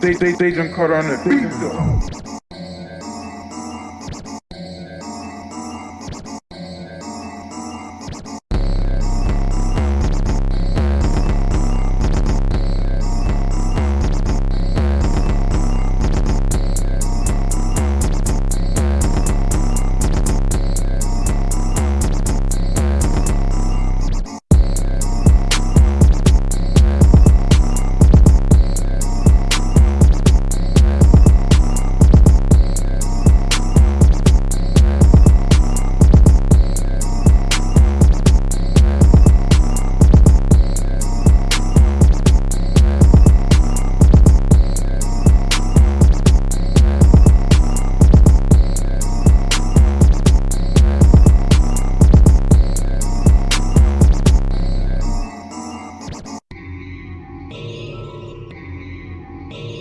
They, they, they don't cut on the freedom me.